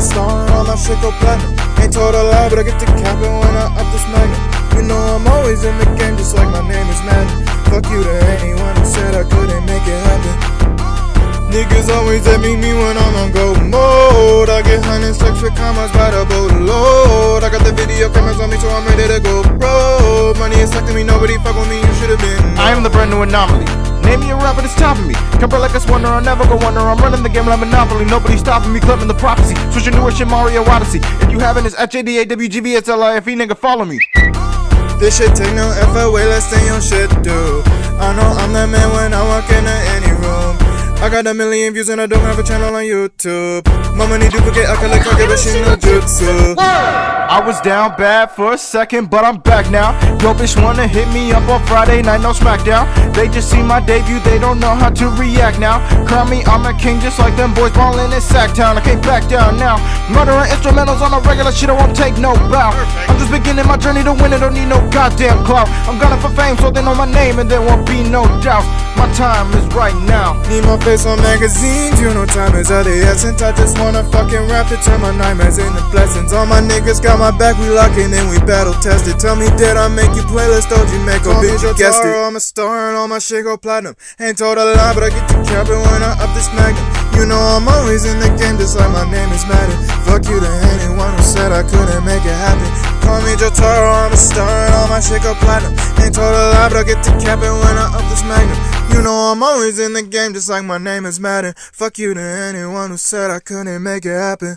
a star my shit go platinum. Ain't told a lie, but I get to cap it when I up this. You know I'm always in the game, just like my name is Madden. Fuck you to anyone who said I couldn't make it happen. Niggas always at me when I'm on go mode. I get hundreds extra commas by the boatload. I got the video cameras on me, so I'm ready to go. Money is sucking me, nobody fuck with me. You should have been. I am the brand new anomaly. Name me a rapper that's topping me. Compare like a wonder, I'll never go under. I'm running the game like Monopoly. Nobody stopping me, clipping the prophecy. Switching newer shit, Mario Odyssey. If you haven't, it's H-A-D-A-W-G-V-S-L-I-F-E, nigga, follow me. This shit take no effort, way less than your shit do. I know I'm the man when I walk into any room. I got a million views and I don't have a channel on YouTube. My money duplicate, I collect, I get a shit no jutsu. I was down bad for a second, but I'm back now. Yo, bitch wanna hit me up on Friday night, no SmackDown. They just see my debut, they don't know how to react now. Crown me, I'm a king, just like them boys ballin' in Sacktown. I can't back down now. Murdering instrumentals on a regular shit, I won't take no bow. I'm just beginning my journey to win it, don't need no goddamn clout. I'm gunning for fame, so they know my name, and there won't be no doubt. My time is right now. Need my face on magazines, you know time is of the essence. I just wanna fucking rap to turn my nightmares into blessings. All my niggas got my back, we locking and we battle tested. Tell me, did I make you playlist? Told you make a bitch, you guessed it. I'm a star and all my shit go platinum. Ain't told a lie, but I get to cap it when I up this magnum. You know I'm always in the game, just like my name is Madden. Fuck you to anyone who said I couldn't make it happen. Call me Jotaro, I'm a star and all my shit go platinum. Ain't told a lie, but I get to cap it when I up this magnum. You know I'm always in the game, just like my name is Madden. Fuck you to anyone who said I couldn't make it happen.